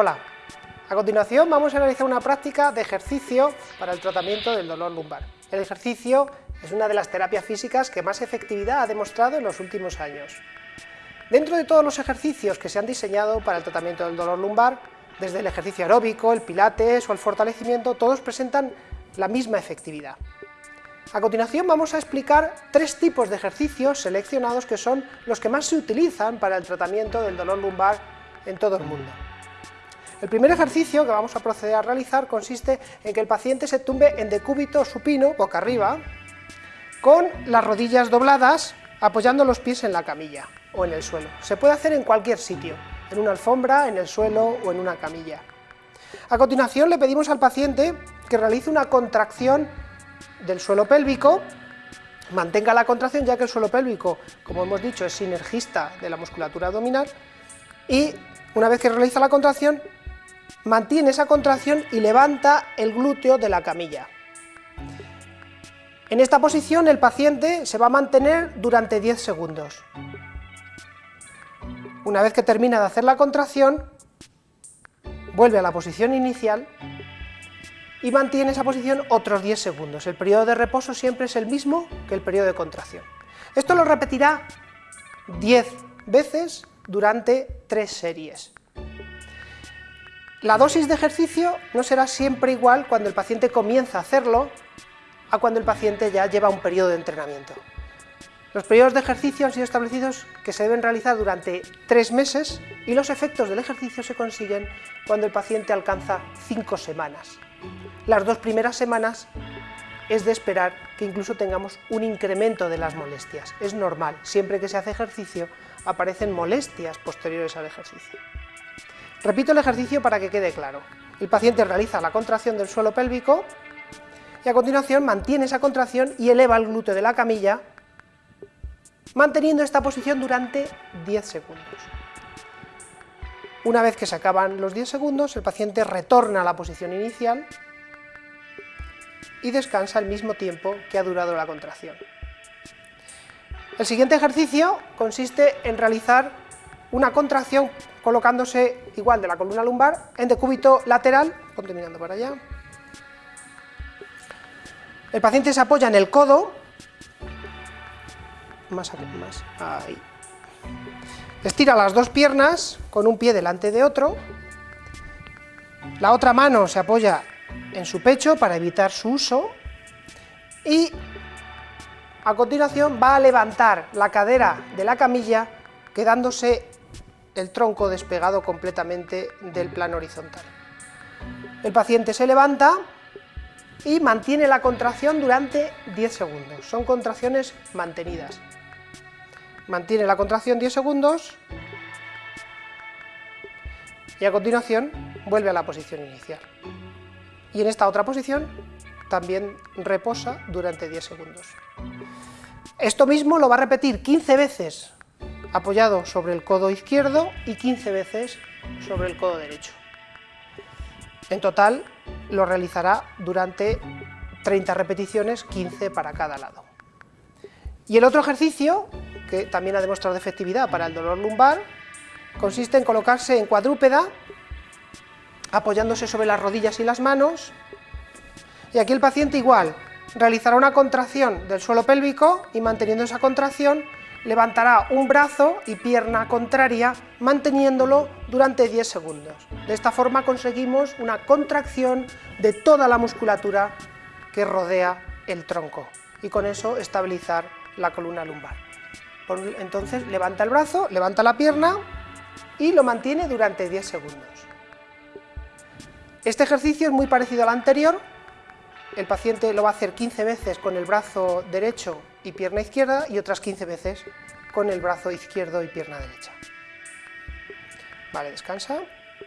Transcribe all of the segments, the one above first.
Hola, a continuación vamos a realizar una práctica de ejercicio para el tratamiento del dolor lumbar. El ejercicio es una de las terapias físicas que más efectividad ha demostrado en los últimos años. Dentro de todos los ejercicios que se han diseñado para el tratamiento del dolor lumbar, desde el ejercicio aeróbico, el pilates o el fortalecimiento, todos presentan la misma efectividad. A continuación vamos a explicar tres tipos de ejercicios seleccionados que son los que más se utilizan para el tratamiento del dolor lumbar en todo el mundo. El primer ejercicio que vamos a proceder a realizar consiste en que el paciente se tumbe en decúbito supino, boca arriba, con las rodillas dobladas, apoyando los pies en la camilla o en el suelo. Se puede hacer en cualquier sitio, en una alfombra, en el suelo o en una camilla. A continuación le pedimos al paciente que realice una contracción del suelo pélvico, mantenga la contracción ya que el suelo pélvico, como hemos dicho, es sinergista de la musculatura abdominal, y una vez que realiza la contracción, mantiene esa contracción y levanta el glúteo de la camilla. En esta posición el paciente se va a mantener durante 10 segundos. Una vez que termina de hacer la contracción, vuelve a la posición inicial y mantiene esa posición otros 10 segundos. El periodo de reposo siempre es el mismo que el periodo de contracción. Esto lo repetirá 10 veces durante 3 series. La dosis de ejercicio no será siempre igual cuando el paciente comienza a hacerlo a cuando el paciente ya lleva un periodo de entrenamiento. Los periodos de ejercicio han sido establecidos que se deben realizar durante tres meses y los efectos del ejercicio se consiguen cuando el paciente alcanza cinco semanas. Las dos primeras semanas es de esperar que incluso tengamos un incremento de las molestias. Es normal, siempre que se hace ejercicio aparecen molestias posteriores al ejercicio. Repito el ejercicio para que quede claro. El paciente realiza la contracción del suelo pélvico y a continuación mantiene esa contracción y eleva el glúteo de la camilla, manteniendo esta posición durante 10 segundos. Una vez que se acaban los 10 segundos, el paciente retorna a la posición inicial y descansa el mismo tiempo que ha durado la contracción. El siguiente ejercicio consiste en realizar una contracción colocándose igual de la columna lumbar en decúbito lateral, continuando para allá. El paciente se apoya en el codo, más, más, ahí. Estira las dos piernas con un pie delante de otro, la otra mano se apoya en su pecho para evitar su uso y a continuación va a levantar la cadera de la camilla quedándose el tronco despegado completamente del plano horizontal. El paciente se levanta y mantiene la contracción durante 10 segundos, son contracciones mantenidas. Mantiene la contracción 10 segundos y a continuación vuelve a la posición inicial. Y en esta otra posición también reposa durante 10 segundos. Esto mismo lo va a repetir 15 veces apoyado sobre el codo izquierdo y 15 veces sobre el codo derecho. En total lo realizará durante 30 repeticiones, 15 para cada lado. Y el otro ejercicio, que también ha demostrado efectividad para el dolor lumbar, consiste en colocarse en cuadrúpeda, apoyándose sobre las rodillas y las manos, y aquí el paciente igual, realizará una contracción del suelo pélvico y manteniendo esa contracción levantará un brazo y pierna contraria manteniéndolo durante 10 segundos. De esta forma conseguimos una contracción de toda la musculatura que rodea el tronco y con eso estabilizar la columna lumbar. Entonces levanta el brazo, levanta la pierna y lo mantiene durante 10 segundos. Este ejercicio es muy parecido al anterior, el paciente lo va a hacer 15 veces con el brazo derecho y pierna izquierda y otras 15 veces con el brazo izquierdo y pierna derecha. Vale, descansa.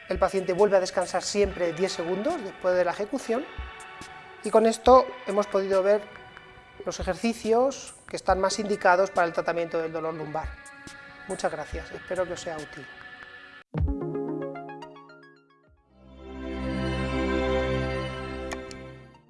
El paciente vuelve a descansar siempre 10 segundos después de la ejecución y con esto hemos podido ver los ejercicios que están más indicados para el tratamiento del dolor lumbar. Muchas gracias, espero que os sea útil.